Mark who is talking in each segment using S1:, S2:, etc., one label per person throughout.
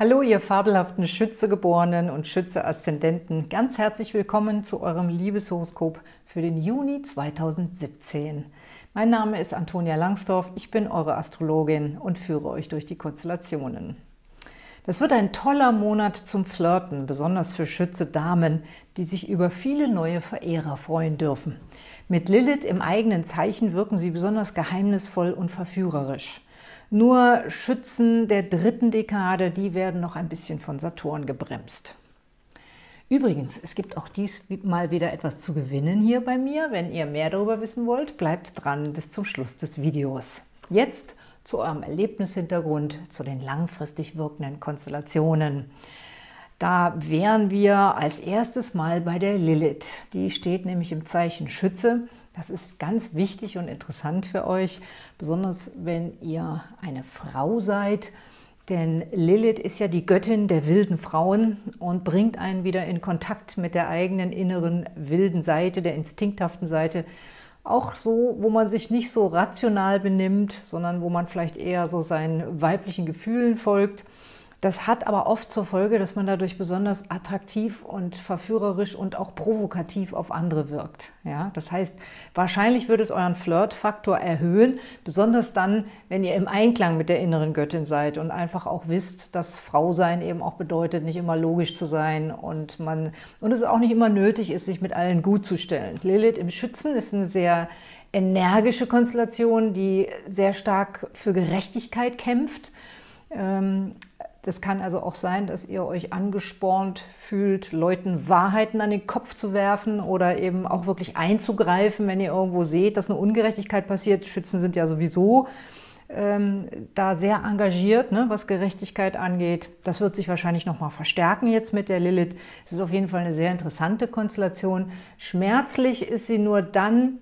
S1: Hallo, ihr fabelhaften Schützegeborenen und Schütze-Aszendenten. Ganz herzlich willkommen zu eurem Liebeshoroskop für den Juni 2017. Mein Name ist Antonia Langsdorf, ich bin eure Astrologin und führe euch durch die Konstellationen. Das wird ein toller Monat zum Flirten, besonders für Schütze-Damen, die sich über viele neue Verehrer freuen dürfen. Mit Lilith im eigenen Zeichen wirken sie besonders geheimnisvoll und verführerisch. Nur Schützen der dritten Dekade, die werden noch ein bisschen von Saturn gebremst. Übrigens, es gibt auch diesmal wieder etwas zu gewinnen hier bei mir. Wenn ihr mehr darüber wissen wollt, bleibt dran bis zum Schluss des Videos. Jetzt zu eurem Erlebnishintergrund, zu den langfristig wirkenden Konstellationen. Da wären wir als erstes mal bei der Lilith. Die steht nämlich im Zeichen Schütze das ist ganz wichtig und interessant für euch, besonders wenn ihr eine Frau seid, denn Lilith ist ja die Göttin der wilden Frauen und bringt einen wieder in Kontakt mit der eigenen inneren wilden Seite, der instinkthaften Seite, auch so, wo man sich nicht so rational benimmt, sondern wo man vielleicht eher so seinen weiblichen Gefühlen folgt das hat aber oft zur Folge, dass man dadurch besonders attraktiv und verführerisch und auch provokativ auf andere wirkt. Ja? Das heißt, wahrscheinlich würde es euren Flirtfaktor erhöhen, besonders dann, wenn ihr im Einklang mit der inneren Göttin seid und einfach auch wisst, dass Frausein eben auch bedeutet, nicht immer logisch zu sein und, man, und es auch nicht immer nötig ist, sich mit allen gut zu stellen. Lilith im Schützen ist eine sehr energische Konstellation, die sehr stark für Gerechtigkeit kämpft. Ähm, das kann also auch sein, dass ihr euch angespornt fühlt, Leuten Wahrheiten an den Kopf zu werfen oder eben auch wirklich einzugreifen, wenn ihr irgendwo seht, dass eine Ungerechtigkeit passiert. Schützen sind ja sowieso ähm, da sehr engagiert, ne, was Gerechtigkeit angeht. Das wird sich wahrscheinlich nochmal verstärken jetzt mit der Lilith. Es ist auf jeden Fall eine sehr interessante Konstellation. Schmerzlich ist sie nur dann,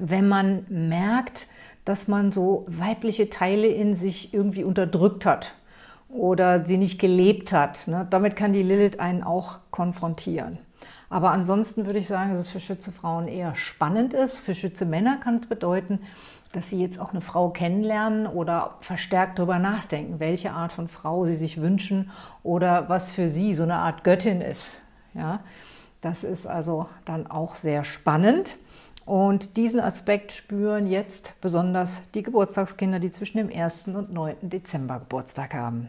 S1: wenn man merkt, dass man so weibliche Teile in sich irgendwie unterdrückt hat oder sie nicht gelebt hat. Ne? Damit kann die Lilith einen auch konfrontieren. Aber ansonsten würde ich sagen, dass es für Schütze Frauen eher spannend ist. Für Schütze Männer kann es bedeuten, dass sie jetzt auch eine Frau kennenlernen oder verstärkt darüber nachdenken, welche Art von Frau sie sich wünschen oder was für sie so eine Art Göttin ist. Ja, das ist also dann auch sehr spannend. Und diesen Aspekt spüren jetzt besonders die Geburtstagskinder, die zwischen dem 1. und 9. Dezember Geburtstag haben.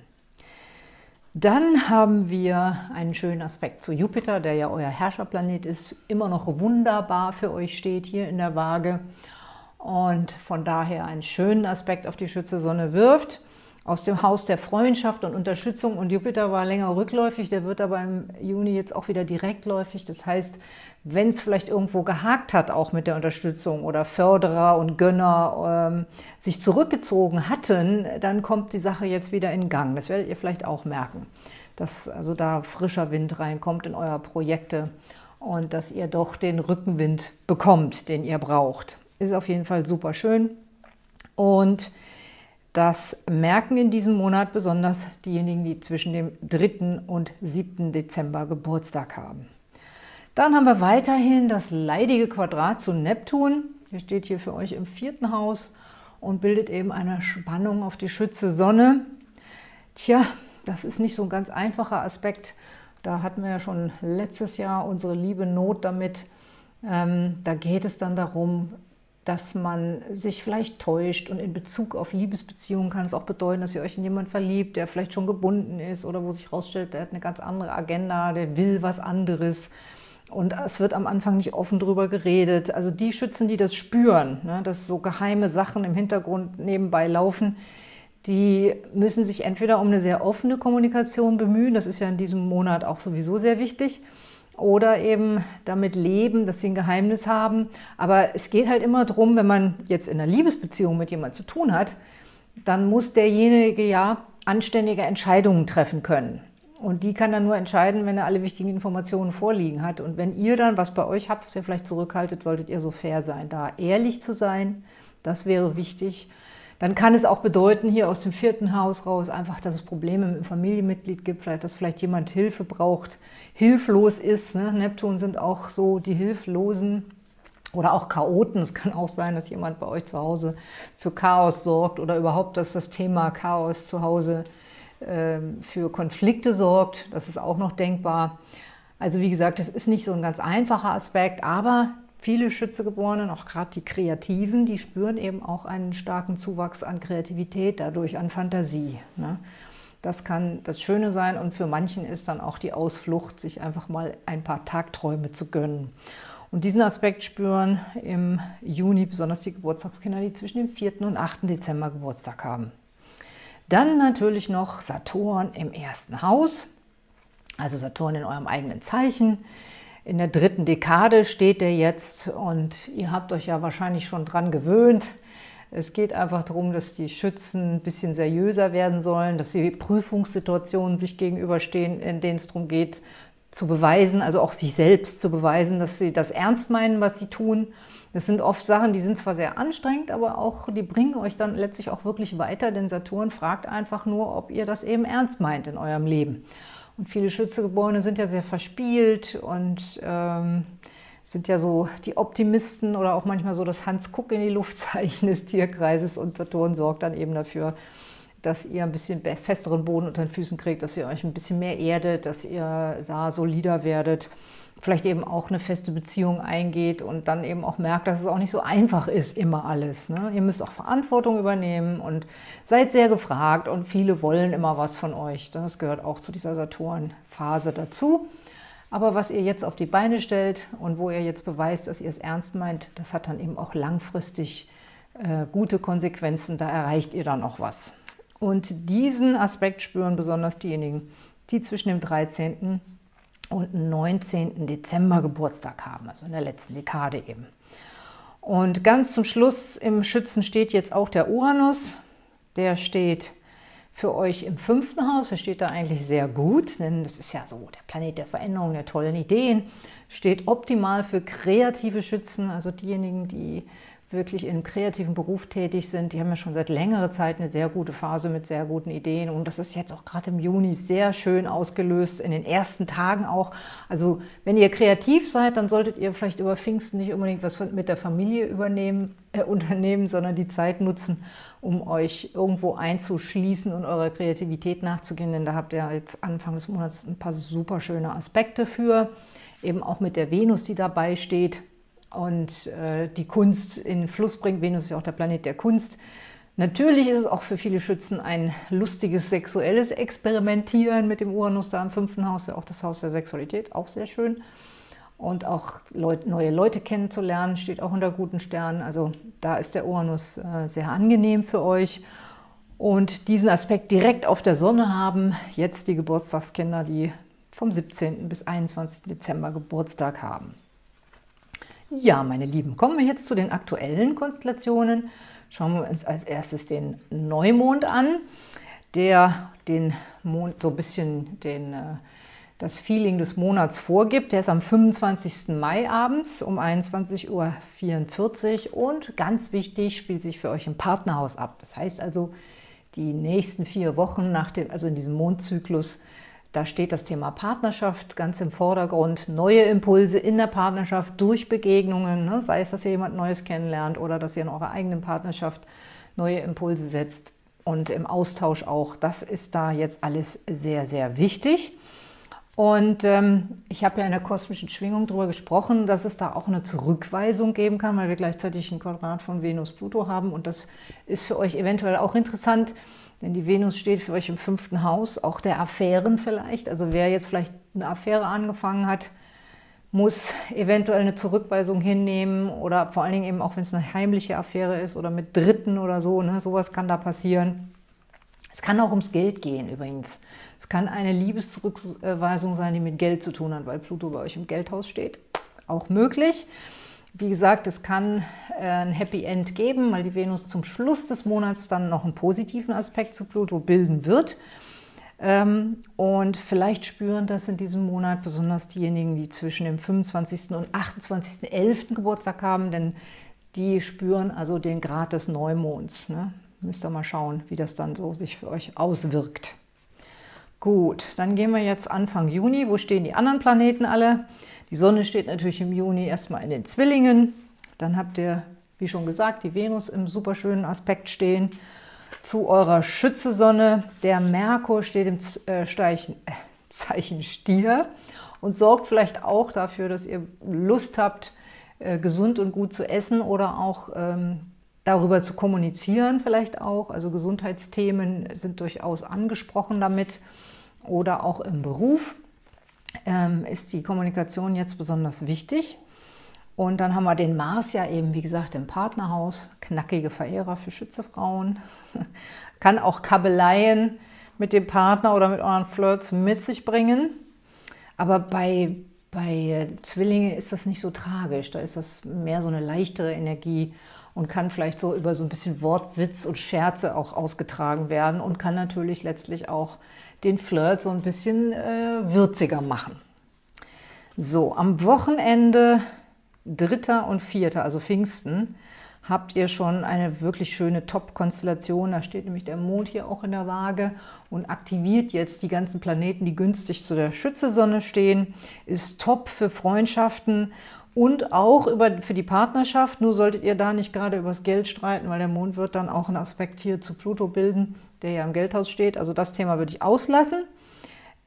S1: Dann haben wir einen schönen Aspekt zu Jupiter, der ja euer Herrscherplanet ist, immer noch wunderbar für euch steht hier in der Waage und von daher einen schönen Aspekt auf die Schütze Sonne wirft aus dem Haus der Freundschaft und Unterstützung und Jupiter war länger rückläufig, der wird aber im Juni jetzt auch wieder direktläufig. Das heißt, wenn es vielleicht irgendwo gehakt hat, auch mit der Unterstützung oder Förderer und Gönner ähm, sich zurückgezogen hatten, dann kommt die Sache jetzt wieder in Gang. Das werdet ihr vielleicht auch merken, dass also da frischer Wind reinkommt in eure Projekte und dass ihr doch den Rückenwind bekommt, den ihr braucht. Ist auf jeden Fall super schön und das merken in diesem Monat besonders diejenigen, die zwischen dem 3. und 7. Dezember Geburtstag haben. Dann haben wir weiterhin das leidige Quadrat zu Neptun. Der steht hier für euch im vierten Haus und bildet eben eine Spannung auf die Schütze Sonne. Tja, das ist nicht so ein ganz einfacher Aspekt. Da hatten wir ja schon letztes Jahr unsere liebe Not damit. Ähm, da geht es dann darum, dass man sich vielleicht täuscht und in Bezug auf Liebesbeziehungen kann es auch bedeuten, dass ihr euch in jemanden verliebt, der vielleicht schon gebunden ist oder wo sich herausstellt, der hat eine ganz andere Agenda, der will was anderes. Und es wird am Anfang nicht offen drüber geredet. Also die Schützen, die das spüren, ne, dass so geheime Sachen im Hintergrund nebenbei laufen, die müssen sich entweder um eine sehr offene Kommunikation bemühen, das ist ja in diesem Monat auch sowieso sehr wichtig, oder eben damit leben, dass sie ein Geheimnis haben. Aber es geht halt immer darum, wenn man jetzt in einer Liebesbeziehung mit jemandem zu tun hat, dann muss derjenige ja anständige Entscheidungen treffen können. Und die kann dann nur entscheiden, wenn er alle wichtigen Informationen vorliegen hat. Und wenn ihr dann was bei euch habt, was ihr vielleicht zurückhaltet, solltet ihr so fair sein, da ehrlich zu sein. Das wäre wichtig. Dann kann es auch bedeuten, hier aus dem vierten Haus raus, einfach, dass es Probleme mit einem Familienmitglied gibt, vielleicht, dass vielleicht jemand Hilfe braucht, hilflos ist. Ne? Neptun sind auch so die Hilflosen oder auch Chaoten. Es kann auch sein, dass jemand bei euch zu Hause für Chaos sorgt oder überhaupt, dass das Thema Chaos zu Hause ähm, für Konflikte sorgt. Das ist auch noch denkbar. Also wie gesagt, es ist nicht so ein ganz einfacher Aspekt, aber viele Schützegeborenen, auch gerade die Kreativen, die spüren eben auch einen starken Zuwachs an Kreativität, dadurch an Fantasie. Ne? Das kann das Schöne sein und für manchen ist dann auch die Ausflucht, sich einfach mal ein paar Tagträume zu gönnen. Und diesen Aspekt spüren im Juni besonders die Geburtstagskinder, die zwischen dem 4. und 8. Dezember Geburtstag haben. Dann natürlich noch Saturn im ersten Haus, also Saturn in eurem eigenen Zeichen. In der dritten Dekade steht er jetzt und ihr habt euch ja wahrscheinlich schon dran gewöhnt. Es geht einfach darum, dass die Schützen ein bisschen seriöser werden sollen, dass sie Prüfungssituationen sich gegenüberstehen, in denen es darum geht, zu beweisen, also auch sich selbst zu beweisen, dass sie das ernst meinen, was sie tun. Das sind oft Sachen, die sind zwar sehr anstrengend, aber auch die bringen euch dann letztlich auch wirklich weiter, denn Saturn fragt einfach nur, ob ihr das eben ernst meint in eurem Leben. Und viele Schützegeborene sind ja sehr verspielt und ähm, sind ja so die Optimisten oder auch manchmal so das Hans-Kuck in die Luftzeichen des Tierkreises. Und Saturn sorgt dann eben dafür, dass ihr ein bisschen festeren Boden unter den Füßen kriegt, dass ihr euch ein bisschen mehr erdet, dass ihr da solider werdet, vielleicht eben auch eine feste Beziehung eingeht und dann eben auch merkt, dass es auch nicht so einfach ist, immer alles. Ne? Ihr müsst auch Verantwortung übernehmen und seid sehr gefragt und viele wollen immer was von euch. Das gehört auch zu dieser Saturn-Phase dazu. Aber was ihr jetzt auf die Beine stellt und wo ihr jetzt beweist, dass ihr es ernst meint, das hat dann eben auch langfristig äh, gute Konsequenzen. Da erreicht ihr dann auch was. Und diesen Aspekt spüren besonders diejenigen, die zwischen dem 13. und 19. Dezember Geburtstag haben, also in der letzten Dekade eben. Und ganz zum Schluss im Schützen steht jetzt auch der Uranus. Der steht für euch im fünften Haus. Der steht da eigentlich sehr gut, denn das ist ja so der Planet der Veränderung, der tollen Ideen. Steht optimal für kreative Schützen, also diejenigen, die wirklich in einem kreativen Beruf tätig sind, die haben ja schon seit längerer Zeit eine sehr gute Phase mit sehr guten Ideen. Und das ist jetzt auch gerade im Juni sehr schön ausgelöst, in den ersten Tagen auch. Also wenn ihr kreativ seid, dann solltet ihr vielleicht über Pfingsten nicht unbedingt was mit der Familie übernehmen, äh, unternehmen, sondern die Zeit nutzen, um euch irgendwo einzuschließen und eurer Kreativität nachzugehen, denn da habt ihr jetzt Anfang des Monats ein paar super schöne Aspekte für, eben auch mit der Venus, die dabei steht, und äh, die Kunst in den Fluss bringt. Venus ist ja auch der Planet der Kunst. Natürlich ist es auch für viele Schützen ein lustiges sexuelles Experimentieren mit dem Uranus da im fünften Haus, ja auch das Haus der Sexualität, auch sehr schön. Und auch Leut, neue Leute kennenzulernen, steht auch unter guten Sternen. Also da ist der Uranus äh, sehr angenehm für euch. Und diesen Aspekt direkt auf der Sonne haben jetzt die Geburtstagskinder, die vom 17. bis 21. Dezember Geburtstag haben. Ja, meine Lieben, kommen wir jetzt zu den aktuellen Konstellationen. Schauen wir uns als erstes den Neumond an, der den Mond so ein bisschen den, äh, das Feeling des Monats vorgibt. Der ist am 25. Mai abends um 21.44 Uhr und ganz wichtig, spielt sich für euch im Partnerhaus ab. Das heißt also, die nächsten vier Wochen, nach dem, also in diesem Mondzyklus, da steht das Thema Partnerschaft ganz im Vordergrund, neue Impulse in der Partnerschaft durch Begegnungen, ne? sei es, dass ihr jemand Neues kennenlernt oder dass ihr in eurer eigenen Partnerschaft neue Impulse setzt und im Austausch auch. Das ist da jetzt alles sehr, sehr wichtig. Und ähm, ich habe ja in der kosmischen Schwingung darüber gesprochen, dass es da auch eine Zurückweisung geben kann, weil wir gleichzeitig ein Quadrat von Venus-Pluto haben. Und das ist für euch eventuell auch interessant, denn die Venus steht für euch im fünften Haus, auch der Affären vielleicht. Also wer jetzt vielleicht eine Affäre angefangen hat, muss eventuell eine Zurückweisung hinnehmen oder vor allen Dingen eben auch, wenn es eine heimliche Affäre ist oder mit Dritten oder so, ne, sowas kann da passieren. Es kann auch ums Geld gehen übrigens. Es kann eine Liebeszurückweisung sein, die mit Geld zu tun hat, weil Pluto bei euch im Geldhaus steht. Auch möglich. Wie gesagt, es kann äh, ein Happy End geben, weil die Venus zum Schluss des Monats dann noch einen positiven Aspekt zu Pluto bilden wird. Ähm, und vielleicht spüren das in diesem Monat besonders diejenigen, die zwischen dem 25. und 28.11. Geburtstag haben, denn die spüren also den Grad des Neumonds. Ne? Müsst ihr mal schauen, wie das dann so sich für euch auswirkt. Gut, dann gehen wir jetzt Anfang Juni. Wo stehen die anderen Planeten alle? Die Sonne steht natürlich im Juni erstmal in den Zwillingen. Dann habt ihr, wie schon gesagt, die Venus im superschönen Aspekt stehen. zu eurer Schützesonne. Der Merkur steht im äh, Zeichen, äh, Zeichen Stier und sorgt vielleicht auch dafür, dass ihr Lust habt, äh, gesund und gut zu essen oder auch ähm, darüber zu kommunizieren vielleicht auch. Also Gesundheitsthemen sind durchaus angesprochen damit oder auch im Beruf ähm, ist die Kommunikation jetzt besonders wichtig. Und dann haben wir den Mars ja eben, wie gesagt, im Partnerhaus. Knackige Verehrer für Schützefrauen. Kann auch Kabeleien mit dem Partner oder mit euren Flirts mit sich bringen. Aber bei, bei Zwillinge ist das nicht so tragisch. Da ist das mehr so eine leichtere Energie und kann vielleicht so über so ein bisschen Wortwitz und Scherze auch ausgetragen werden und kann natürlich letztlich auch den Flirt so ein bisschen äh, würziger machen. So, am Wochenende 3. und 4., also Pfingsten, habt ihr schon eine wirklich schöne Top-Konstellation. Da steht nämlich der Mond hier auch in der Waage und aktiviert jetzt die ganzen Planeten, die günstig zu der Schützesonne stehen. Ist top für Freundschaften und auch über, für die Partnerschaft. Nur solltet ihr da nicht gerade über das Geld streiten, weil der Mond wird dann auch einen Aspekt hier zu Pluto bilden, der ja im Geldhaus steht. Also das Thema würde ich auslassen.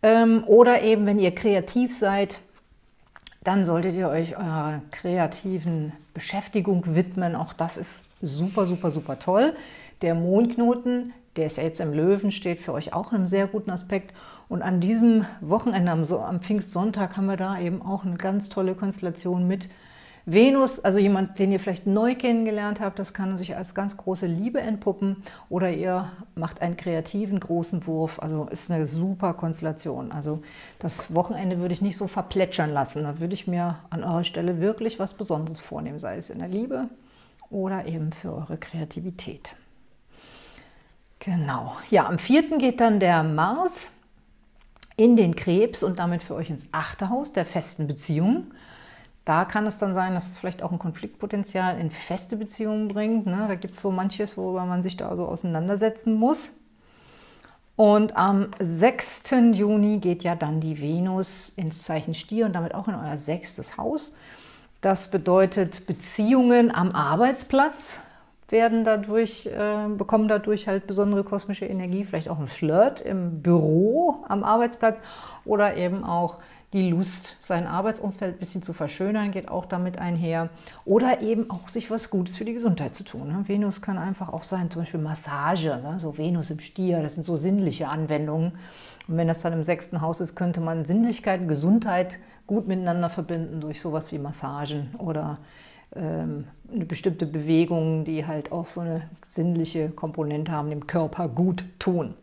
S1: Ähm, oder eben, wenn ihr kreativ seid, dann solltet ihr euch eurer kreativen Beschäftigung widmen. Auch das ist super, super, super toll. Der Mondknoten, der ist ja jetzt im Löwen, steht für euch auch in einem sehr guten Aspekt. Und an diesem Wochenende, am, am Pfingstsonntag, haben wir da eben auch eine ganz tolle Konstellation mit Venus, also jemand, den ihr vielleicht neu kennengelernt habt, das kann sich als ganz große Liebe entpuppen oder ihr macht einen kreativen großen Wurf, also ist eine super Konstellation. Also das Wochenende würde ich nicht so verplätschern lassen, da würde ich mir an eurer Stelle wirklich was Besonderes vornehmen, sei es in der Liebe oder eben für eure Kreativität. Genau, ja, am 4. geht dann der Mars in den Krebs und damit für euch ins achte Haus der festen Beziehungen. Da kann es dann sein, dass es vielleicht auch ein Konfliktpotenzial in feste Beziehungen bringt. Ne? Da gibt es so manches, worüber man sich da so auseinandersetzen muss. Und am 6. Juni geht ja dann die Venus ins Zeichen Stier und damit auch in euer sechstes Haus. Das bedeutet, Beziehungen am Arbeitsplatz werden dadurch, äh, bekommen dadurch halt besondere kosmische Energie, vielleicht auch ein Flirt im Büro am Arbeitsplatz oder eben auch die Lust, sein Arbeitsumfeld ein bisschen zu verschönern, geht auch damit einher. Oder eben auch sich was Gutes für die Gesundheit zu tun. Ne? Venus kann einfach auch sein, zum Beispiel Massage, ne? so Venus im Stier, das sind so sinnliche Anwendungen. Und wenn das dann im sechsten Haus ist, könnte man Sinnlichkeit und Gesundheit gut miteinander verbinden durch sowas wie Massagen oder ähm, eine bestimmte Bewegung, die halt auch so eine sinnliche Komponente haben, dem Körper gut tun.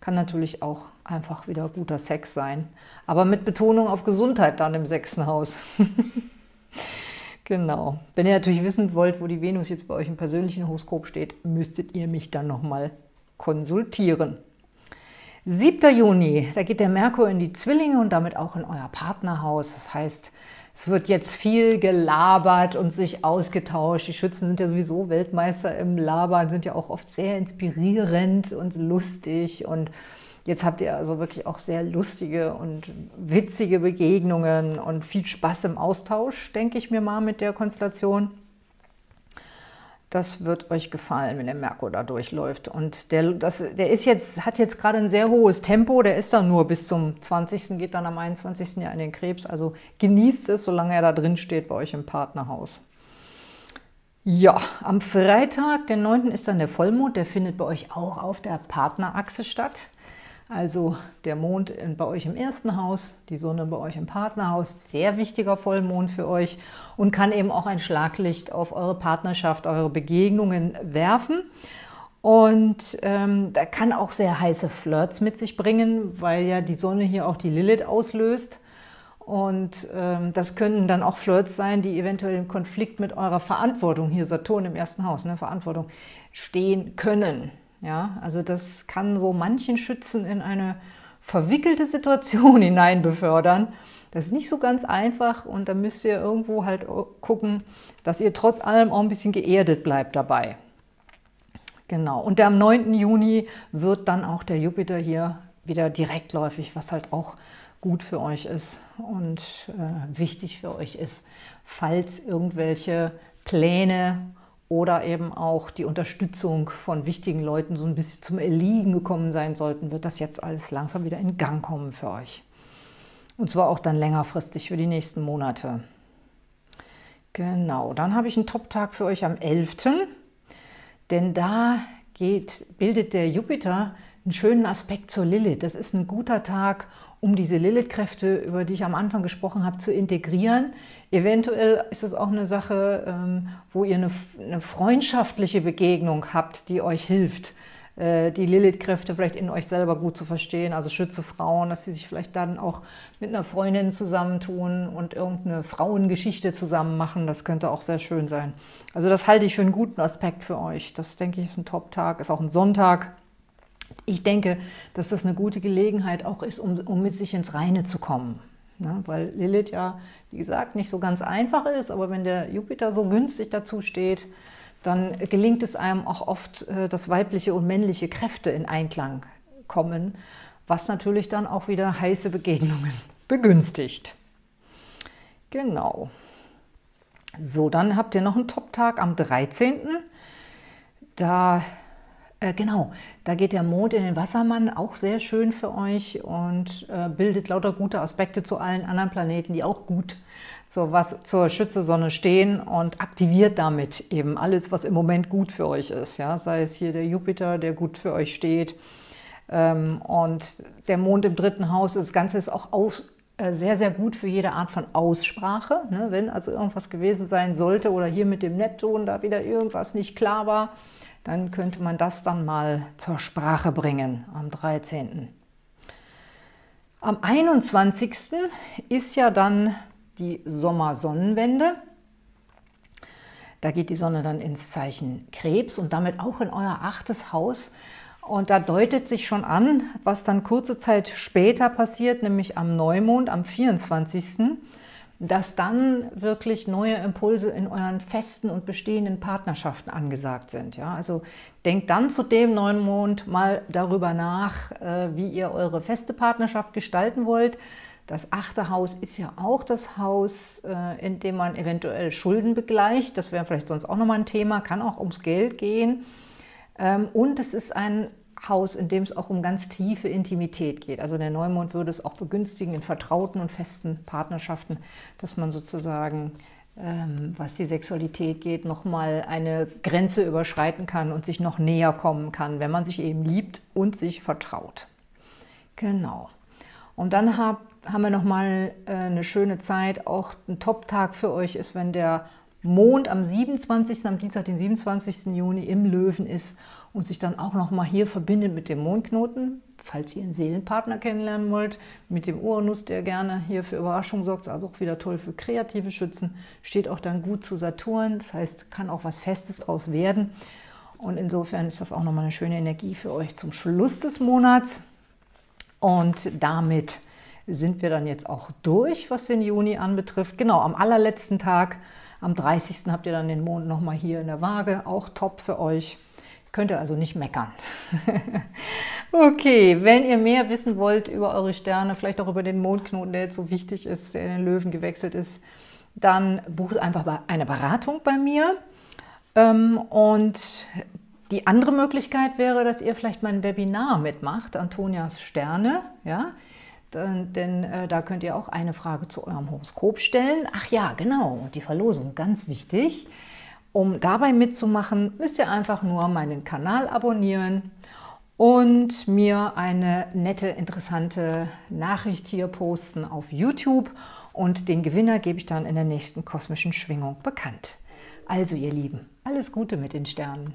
S1: Kann natürlich auch einfach wieder guter Sex sein. Aber mit Betonung auf Gesundheit dann im sechsten Haus. genau. Wenn ihr natürlich wissen wollt, wo die Venus jetzt bei euch im persönlichen Horoskop steht, müsstet ihr mich dann nochmal konsultieren. 7. Juni, da geht der Merkur in die Zwillinge und damit auch in euer Partnerhaus. Das heißt, es wird jetzt viel gelabert und sich ausgetauscht. Die Schützen sind ja sowieso Weltmeister im Labern, sind ja auch oft sehr inspirierend und lustig. Und jetzt habt ihr also wirklich auch sehr lustige und witzige Begegnungen und viel Spaß im Austausch, denke ich mir mal, mit der Konstellation. Das wird euch gefallen, wenn der Merkur da durchläuft. Und der, das, der ist jetzt, hat jetzt gerade ein sehr hohes Tempo. Der ist dann nur bis zum 20. geht dann am 21. Jahr in den Krebs. Also genießt es, solange er da drin steht bei euch im Partnerhaus. Ja, am Freitag, den 9. ist dann der Vollmond. Der findet bei euch auch auf der Partnerachse statt. Also der Mond bei euch im ersten Haus, die Sonne bei euch im Partnerhaus, sehr wichtiger Vollmond für euch und kann eben auch ein Schlaglicht auf eure Partnerschaft, eure Begegnungen werfen. Und ähm, da kann auch sehr heiße Flirts mit sich bringen, weil ja die Sonne hier auch die Lilith auslöst. Und ähm, das können dann auch Flirts sein, die eventuell im Konflikt mit eurer Verantwortung, hier Saturn im ersten Haus, ne, Verantwortung, stehen können. Ja, also das kann so manchen Schützen in eine verwickelte Situation hinein befördern. Das ist nicht so ganz einfach und da müsst ihr irgendwo halt gucken, dass ihr trotz allem auch ein bisschen geerdet bleibt dabei. Genau, und am 9. Juni wird dann auch der Jupiter hier wieder direktläufig, was halt auch gut für euch ist und äh, wichtig für euch ist, falls irgendwelche Pläne oder eben auch die Unterstützung von wichtigen Leuten so ein bisschen zum Erliegen gekommen sein sollten, wird das jetzt alles langsam wieder in Gang kommen für euch. Und zwar auch dann längerfristig für die nächsten Monate. Genau, dann habe ich einen Top-Tag für euch am 11., denn da geht, bildet der Jupiter einen schönen Aspekt zur Lilith. Das ist ein guter Tag, um diese Lilith-Kräfte, über die ich am Anfang gesprochen habe, zu integrieren. Eventuell ist es auch eine Sache, ähm, wo ihr eine, eine freundschaftliche Begegnung habt, die euch hilft, äh, die Lilith-Kräfte vielleicht in euch selber gut zu verstehen, also schütze Frauen, dass sie sich vielleicht dann auch mit einer Freundin zusammentun und irgendeine Frauengeschichte zusammen machen, das könnte auch sehr schön sein. Also das halte ich für einen guten Aspekt für euch. Das denke ich ist ein Top-Tag, ist auch ein Sonntag. Ich denke, dass das eine gute Gelegenheit auch ist, um, um mit sich ins Reine zu kommen. Ne? Weil Lilith ja, wie gesagt, nicht so ganz einfach ist, aber wenn der Jupiter so günstig dazu steht, dann gelingt es einem auch oft, äh, dass weibliche und männliche Kräfte in Einklang kommen, was natürlich dann auch wieder heiße Begegnungen begünstigt. Genau. So, dann habt ihr noch einen Top-Tag am 13. Da äh, genau, da geht der Mond in den Wassermann, auch sehr schön für euch und äh, bildet lauter gute Aspekte zu allen anderen Planeten, die auch gut zur, was, zur Schütze-Sonne stehen und aktiviert damit eben alles, was im Moment gut für euch ist. Ja? Sei es hier der Jupiter, der gut für euch steht ähm, und der Mond im dritten Haus. Das Ganze ist auch aus, äh, sehr, sehr gut für jede Art von Aussprache. Ne? Wenn also irgendwas gewesen sein sollte oder hier mit dem Neptun da wieder irgendwas nicht klar war, dann könnte man das dann mal zur Sprache bringen am 13. Am 21. ist ja dann die Sommersonnenwende. Da geht die Sonne dann ins Zeichen Krebs und damit auch in euer achtes Haus. Und da deutet sich schon an, was dann kurze Zeit später passiert, nämlich am Neumond, am 24 dass dann wirklich neue Impulse in euren festen und bestehenden Partnerschaften angesagt sind. Ja? Also denkt dann zu dem neuen Mond mal darüber nach, äh, wie ihr eure feste Partnerschaft gestalten wollt. Das achte Haus ist ja auch das Haus, äh, in dem man eventuell Schulden begleicht. Das wäre vielleicht sonst auch nochmal ein Thema, kann auch ums Geld gehen. Ähm, und es ist ein Haus, in dem es auch um ganz tiefe Intimität geht. Also der Neumond würde es auch begünstigen in vertrauten und festen Partnerschaften, dass man sozusagen, ähm, was die Sexualität geht, nochmal eine Grenze überschreiten kann und sich noch näher kommen kann, wenn man sich eben liebt und sich vertraut. Genau. Und dann hab, haben wir nochmal äh, eine schöne Zeit. Auch ein Top-Tag für euch ist, wenn der Mond am 27., am Dienstag, den 27. Juni im Löwen ist und sich dann auch nochmal hier verbindet mit dem Mondknoten, falls ihr einen Seelenpartner kennenlernen wollt, mit dem Uranus, der gerne hier für Überraschung sorgt, also auch wieder toll für kreative Schützen, steht auch dann gut zu Saturn, das heißt, kann auch was Festes draus werden. Und insofern ist das auch nochmal eine schöne Energie für euch zum Schluss des Monats. Und damit sind wir dann jetzt auch durch, was den Juni anbetrifft. Genau, am allerletzten Tag am 30. habt ihr dann den Mond nochmal hier in der Waage, auch top für euch. Könnt ihr also nicht meckern. okay, wenn ihr mehr wissen wollt über eure Sterne, vielleicht auch über den Mondknoten, der jetzt so wichtig ist, der in den Löwen gewechselt ist, dann bucht einfach eine Beratung bei mir. Ähm, und die andere Möglichkeit wäre, dass ihr vielleicht mein Webinar mitmacht, Antonias Sterne. Ja? Denn, denn äh, da könnt ihr auch eine Frage zu eurem Horoskop stellen. Ach ja, genau, die Verlosung, ganz wichtig. Um dabei mitzumachen, müsst ihr einfach nur meinen Kanal abonnieren und mir eine nette, interessante Nachricht hier posten auf YouTube. Und den Gewinner gebe ich dann in der nächsten kosmischen Schwingung bekannt. Also ihr Lieben, alles Gute mit den Sternen.